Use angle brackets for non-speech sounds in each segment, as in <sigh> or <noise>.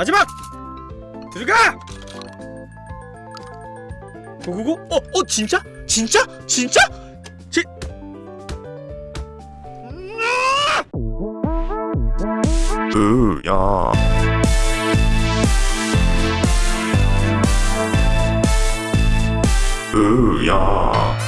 마지막! 들어가! 고고고? 어? 어? 진짜? 진짜? 진짜? 지... 으야 으야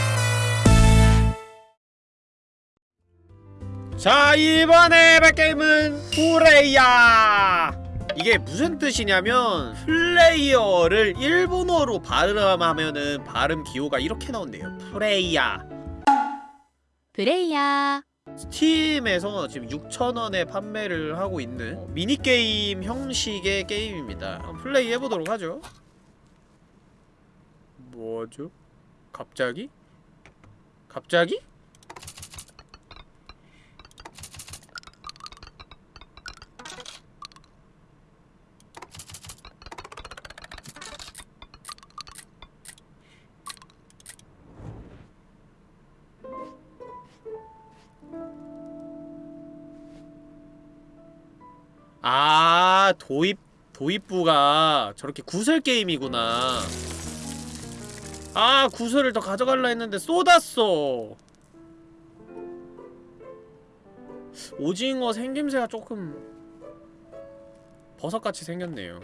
자 이번에 할 게임은 플레이야 이게 무슨 뜻이냐면 플레이어를 일본어로 발음하면은 발음 기호가 이렇게 나온대요 프레이야 프레이야 스팀에서 지금 6,000원에 판매를 하고 있는 미니게임 형식의 게임입니다 플레이 해보도록 하죠 뭐죠? 갑자기? 갑자기? 아 도입 도입부가 저렇게 구슬 게임이구나. 아 구슬을 더 가져갈라 했는데 쏟았어. 오징어 생김새가 조금 버섯같이 생겼네요.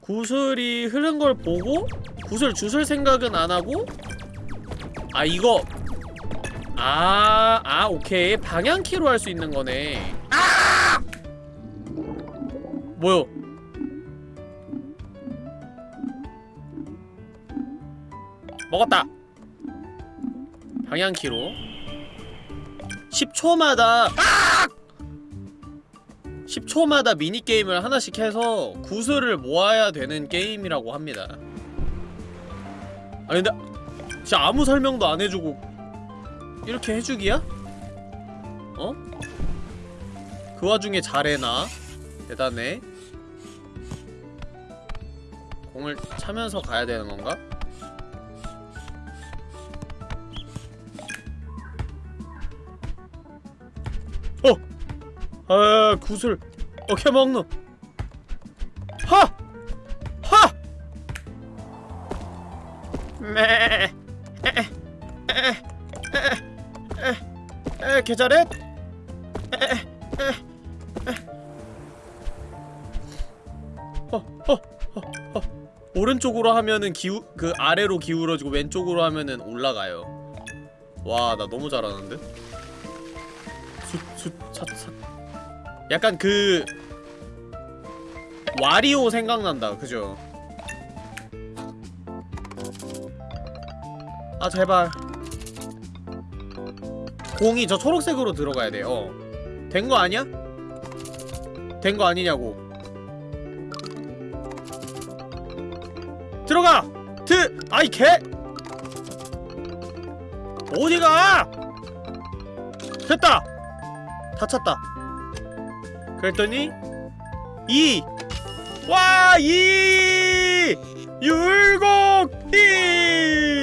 구슬이 흐른 걸 보고 구슬 주술 생각은 안 하고? 아 이거. 아, 아, 오케이. 방향키로 할 수 있는 거네. 아! 뭐요? 먹었다. 방향키로. 10초마다 아! 10초마다 미니게임을 하나씩 해서 구슬을 모아야 되는 게임이라고 합니다. 아니 근데 진짜 아무 설명도 안 해주고 이렇게 해주기야? 어? 그 와중에 잘해나? 대단해 공을 차면서 가야 되는 건가? 어! 아 구슬 어케 먹노 하! 하! 매 에, 계좌렛? 어, 오른쪽으로 하면은 기우, 그 아래로 기울어지고 왼쪽으로 하면은 올라가요. 와, 나 너무 잘하는데? 숫, 숫, 차, 차. 약간 그 와리오 생각난다, 그죠? 아, 제발. 공이 저 초록색으로 들어가야 돼. 어. 된거 아니야? 된 거 아니냐고. 들어가! 드! 아이 개! 어디가! 됐다! 다 찼다. 그랬더니 2! 와! 2! 율곡! 2! 이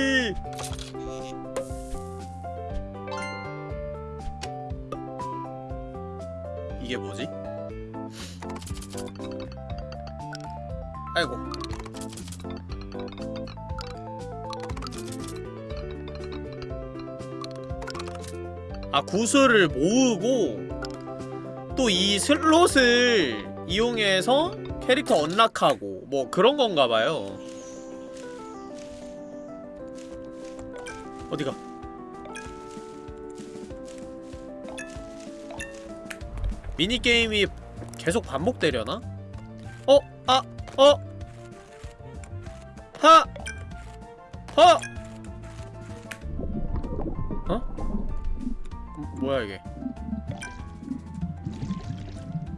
아 구슬을 모으고 또 이 슬롯을 이용해서 캐릭터 언락하고 뭐 그런 건가 봐요 어디가 미니게임이 계속 반복되려나? 어? 아! 어? 하! 허! 뭐야 이게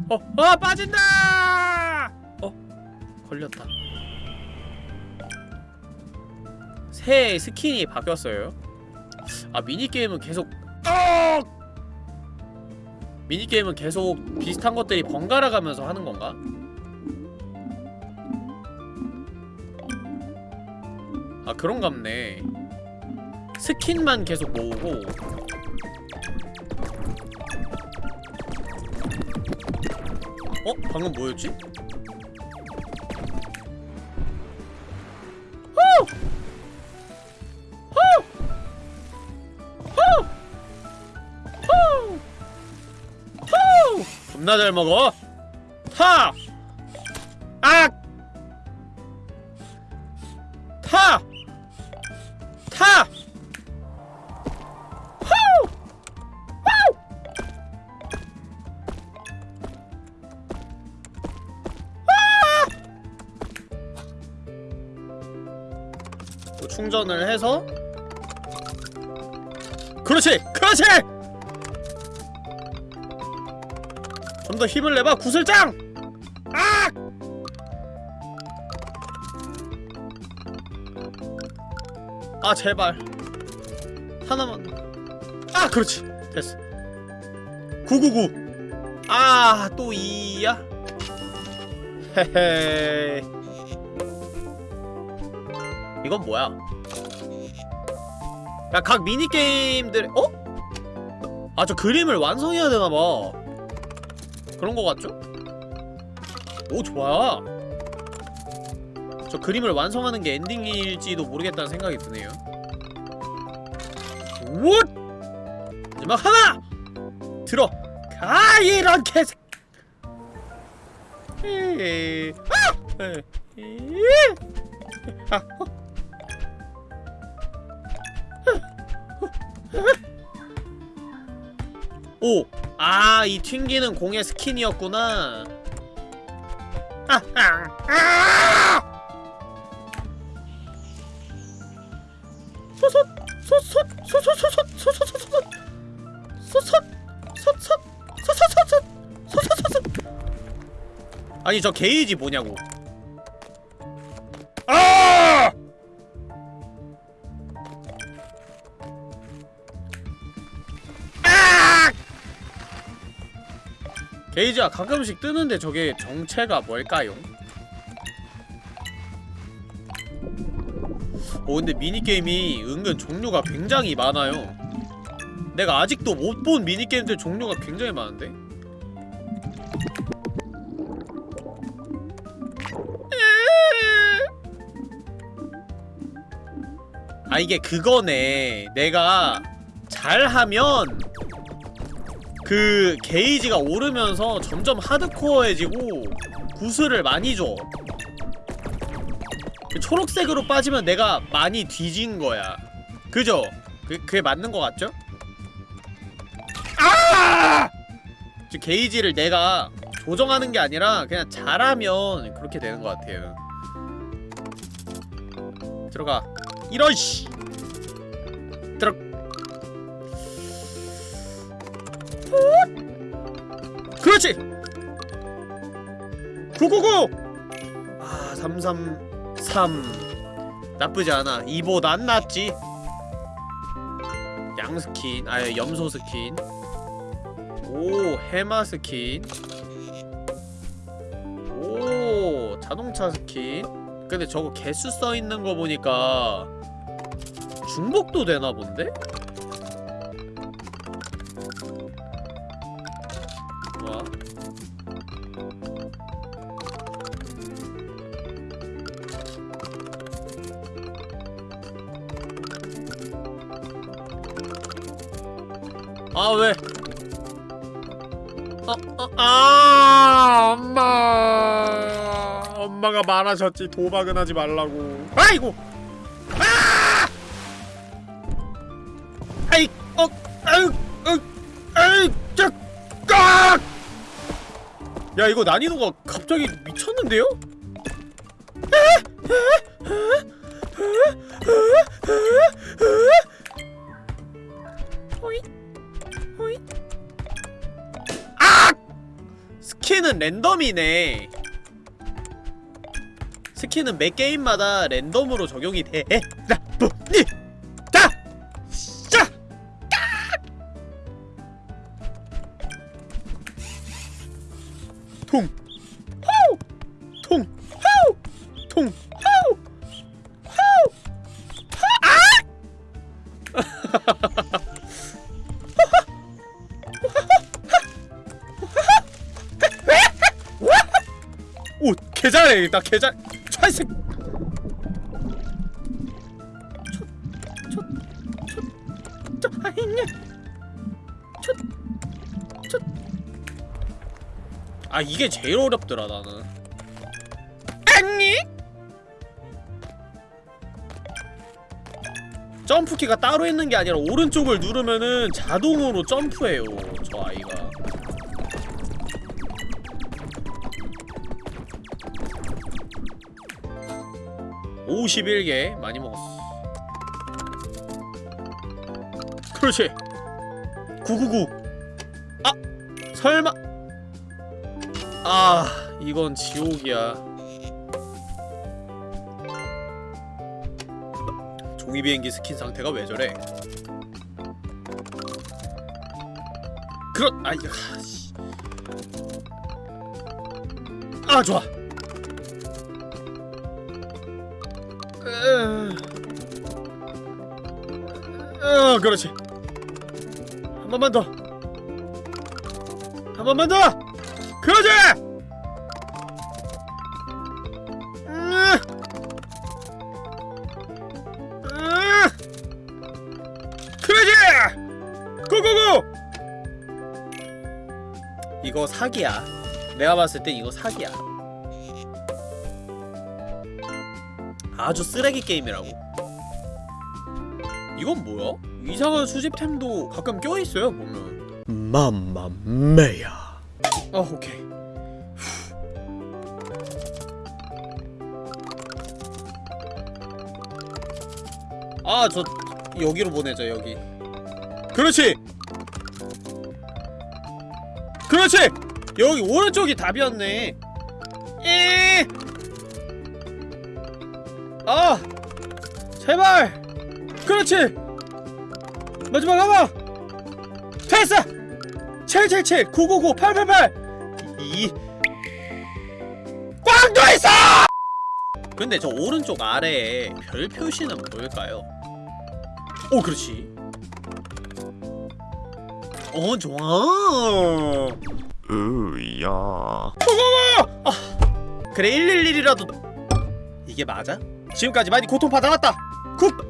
어! 어! 빠진다! 어? 걸렸다 새 스킨이 바뀌었어요 아 미니게임은 계속 어! 미니게임은 계속 비슷한 것들이 번갈아 가면서 하는 건가? 아 그런갑네 스킨만 계속 모으고 어? 방금 뭐였지? 겁나 잘 먹어. 타! 좀 더 힘을 내봐 구슬장! 아! 아 제발 하나만 아 그렇지 됐어 999 아 또 2야? 헤헤 이건 뭐야 야 각 미니게임들 어? 아 저 그림을 완성해야 되나봐 그런 거 같죠? 오 좋아 저 그림을 완성하는 게 엔딩일지도 모르겠다는 생각이 드네요 우 마지막 하나! 들어! 가 이런 개새. 오! 아, 이 튕기는 공의 스킨이었구나. 아, 아, 아! 아니 저 게이지 뭐냐고. 게이지가 가끔씩 뜨는데 저게 정체가 뭘까요? 어 근데 미니게임이 은근 종류가 굉장히 많아요 내가 아직도 못 본 미니게임들 종류가 굉장히 많은데? 아 이게 그거네 내가 잘하면 그 게이지가 오르면서 점점 하드코어해지고 구슬을 많이 줘. 그 초록색으로 빠지면 내가 많이 뒤진 거야. 그죠? 그, 그게 맞는 거 같죠? 아! 저 게이지를 내가 조정하는 게 아니라 그냥 잘하면 그렇게 되는 것 같아요. 들어가. 이런 씨. 그렇지! 999! 아, 333 나쁘지 않아. 이보다 안 낫지. 양 스킨, 아예 염소 스킨. 오, 해마 스킨. 오, 자동차 스킨. 근데 저거 개수 써있는 거 보니까 중복도 되나 본데? 아 왜? 어, 어, 아 엄마. 엄마가 말하셨지. 도박은 하지 말라고. 아이고! 아! 아이 어 아유 어 아이 쫙깍! 야 이거 난이도가 갑자기 미쳤는데요? 랜덤이네. 스킨은 매 게임마다 랜덤으로 적용이 돼. 나쁘니 개잘해 나 개잘 저 아니냐 아 이게 제일 어렵더라 나는. 아니? 점프키가 따로 있는 게 아니라 오른쪽을 누르면은 자동으로 점프해요 저 아이가 51개 많이 먹었어. 그렇지. 999 아! 설마. 아 이건 지옥이야. 종이비행기 스킨 상태가 왜 저래? 그렇 아이 아, 씨. 아 좋아 어, 그렇지. 한 번만 더. 한 번만 더. 그러지. 그러지. 고고고. 이거 사기야. 내가 봤을 때 이거 사기야. 아주 쓰레기 게임이라고 이건 뭐야? 이상한 수집템도 가끔 껴있어요 보면. 맘마메야. 아 오케이. 아저 여기로 보내자 여기. 그렇지! 그렇지! 여기 오른쪽이 답이었네. 에 아! 제발! 그렇지! 마지막 하나! 됐어! 777 999 888이 꽝도 있어! 근데 저 오른쪽 아래에 별 표시는 뭘까요? 오 그렇지 어 좋아 으야 그래 111이라도 이게 맞아? 지금까지 많이 고통받아왔다 good!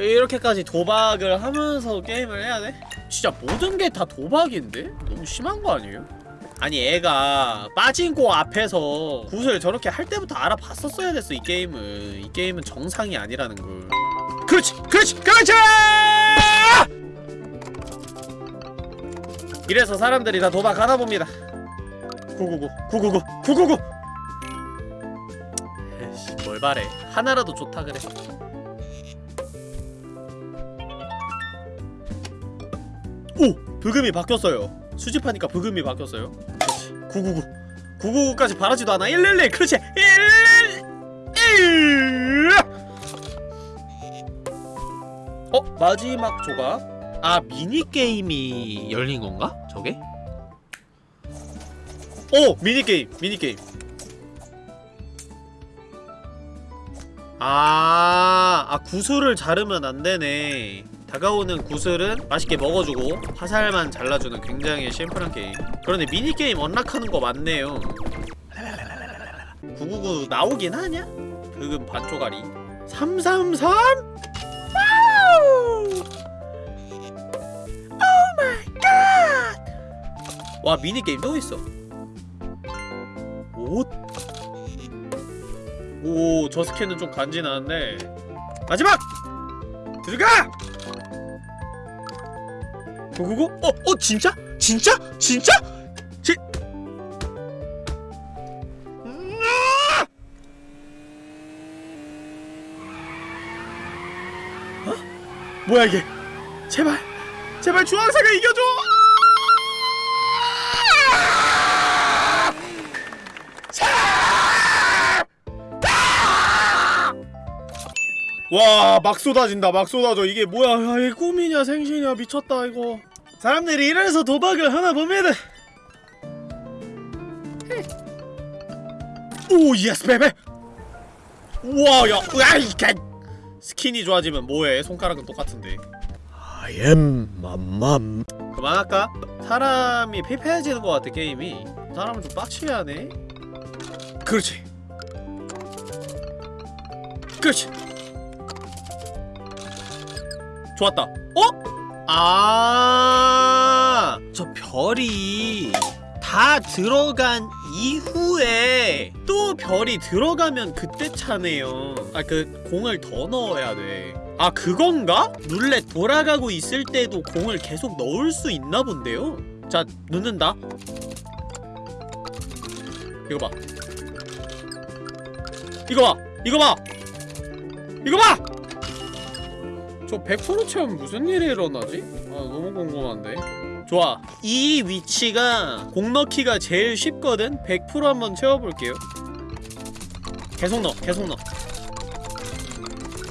이렇게까지 도박을 하면서 게임을 해야 돼? 진짜 모든 게 다 도박인데? 너무 심한 거 아니에요? 아니 애가 빠진코 앞에서 굿을 저렇게 할 때부터 알아봤었어야 됐어 이 게임은 이 게임은 정상이 아니라는 걸 그렇지! 그렇지! 그렇지! 이래서 사람들이 다 도박하나 봅니다 999 999 999 에이씨 뭘 바래 하나라도 좋다 그래 브금이 바뀌었어요 수집하니까 브금이 바뀌었어요 그렇지 999 999까지 바라지도 않아 111 그렇지 111 어? 마지막 조각 아 미니게임이 열린 건가? 저게? 오! 미니게임! 미니게임 아, 아 구슬을 자르면 안 되네 다가오는 구슬은 맛있게 먹어주고 화살만 잘라주는 굉장히 심플한 게임 그런데 미니게임 unlock하는 거 맞네요 999 나오긴 하냐? 브금 반쪽아리 333? wow! 와 미니게임 또 있어 옷? 오 저 스킨은 좀 간지나는데 마지막! 들어가! 고고고? 어? 어 진짜? 진짜? 진짜? 지... 어? 뭐야 이게 제발 제발 주황색을 이겨 와, 막 쏟아진다, 막 쏟아져. 이게 뭐야, 야, 이게 꿈이냐, 생시냐, 미쳤다, 이거. 사람들이 이래서 도박을 하나 봅니다. 오, yes, baby! 우와, 야, 으아, 이 개! 스킨이 좋아지면 뭐해? 손가락은 똑같은데. I am 맘맘 그만할까? 사람이 피폐해지는 것 같아 게임이 사람을 좀 빡치게 하네 그렇지 그렇지 좋았다 어? 아, 저 별이 다 들어간 이후에 또 별이 들어가면 그때 차네요. 아, 그 공을 더 넣어야 돼. 아, 그건가? 룰렛 돌아가고 있을 때도 공을 계속 넣을 수 있나 본데요? 자, 넣는다. 이거 봐. 이거 봐. 이거 봐. 이거 봐. 저100% 체험 무슨 일이 일어나지? 아 너무 궁금한데 좋아 이 위치가 공 넣기가 제일 쉽거든? 100% 한번 채워볼게요 계속 넣어 계속 넣어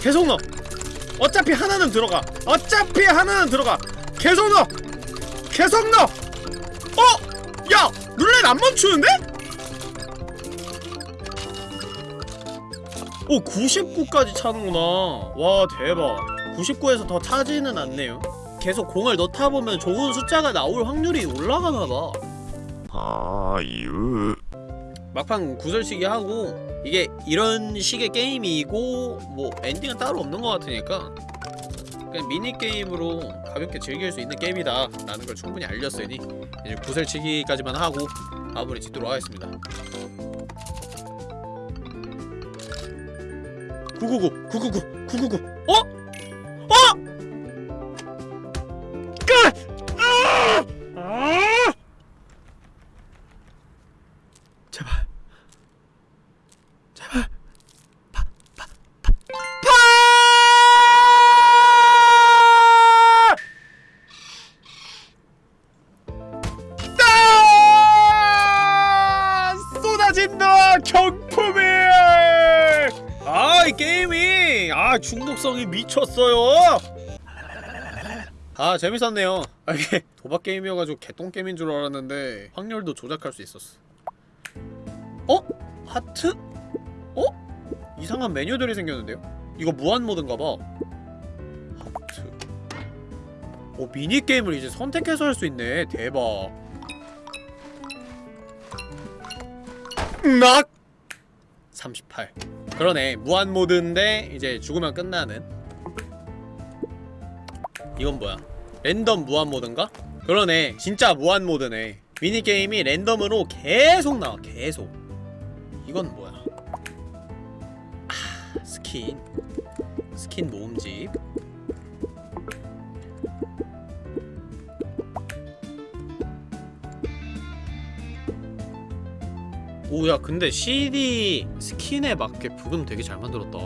계속 넣어 어차피 하나는 들어가 어차피 하나는 들어가 계속 넣어 계속 넣어 어? 야! 룰렛 안 멈추는데? 오 99까지 차는구나 와 대박 99에서 더 차지는 않네요 계속 공을 넣다 보면 좋은 숫자가 나올 확률이 올라가나봐 아유 막판 구설치기 하고 이게 이런 식의 게임이고 뭐 엔딩은 따로 없는 것 같으니까 그냥 미니게임으로 가볍게 즐길 수 있는 게임이다 라는 걸 충분히 알렸으니 이제 구설치기까지만 하고 마무리 짓도록 하겠습니다 999 999 999 어? 어? 게임이 아 중독성이 미쳤어요 아 재밌었네요 아, 이게 <laughs> 도박 게임이어가지고 개똥 게임인 줄 알았는데 확률도 조작할 수 있었어 어? 하트? 어? 이상한 메뉴들이 생겼는데요? 이거 무한 모드인가봐 하트 오 미니게임을 이제 선택해서 할 수 있네 대박 낙! 38 그러네. 무한 모드인데 이제 죽으면 끝나는. 이건 뭐야? 랜덤 무한 모드인가? 그러네. 진짜 무한 모드네. 미니게임이 랜덤으로 계속 나와 계속. 이건 뭐야? 아 스킨. 스킨 모음집 오야 근데 CD 스킨에 맞게 부금 되게 잘 만들었다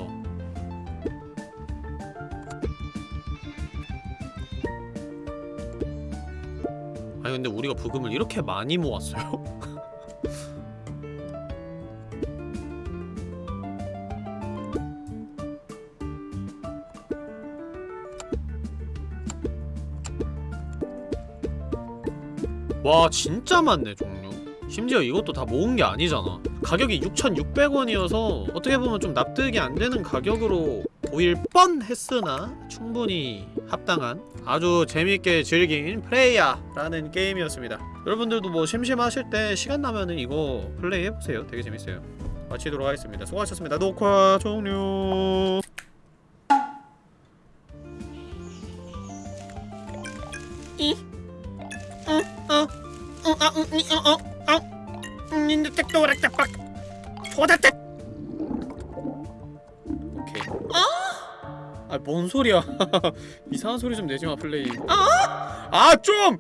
아니 근데 우리가 부금을 이렇게 많이 모았어요? <laughs> 와 진짜 많네 종류 심지어 이것도 다 모은 게 아니잖아. 가격이 6,600원이어서 어떻게 보면 좀 납득이 안 되는 가격으로 보일 뻔했으나 충분히 합당한 아주 재밌게 즐긴 플레이야라는 게임이었습니다. 여러분들도 뭐 심심하실 때 시간 나면은 이거 플레이 해보세요. 되게 재밌어요. 마치도록 하겠습니다. 수고하셨습니다. 녹화 종료. 이? 어, 어, 어, 아, 음, 이, 어, 어, 어, 오락다 빡, 호다택. 오케이. 아, 아, 뭔 소리야? 이상한 소리 좀 내지 마, 플레이. 아, 아, 좀.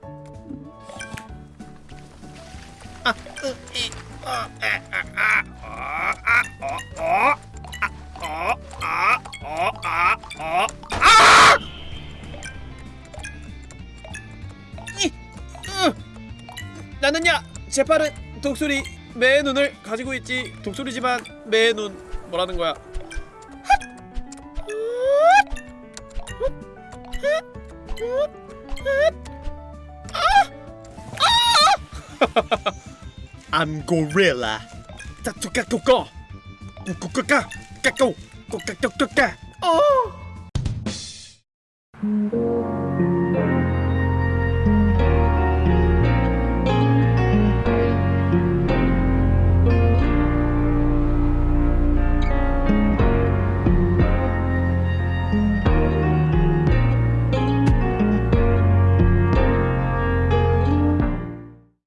아, 으, 이, 어, 에, 아, 아, 어, 아, 어, 어, 아, 어, 아, 어, 아, 어, 아! 이, 으. 나는야 재빠른 독수리 매 눈을 가지고 있지. 독수리지만 매 눈. 뭐라는 거야? <laughs> I'm gorilla. 따뚜까꾸꺼 꾸꾸까까. 까꾸 꾸까꾸까까. 어